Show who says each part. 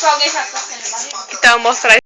Speaker 1: Tipo, alguém faz assim na barriga.
Speaker 2: Então, mostrar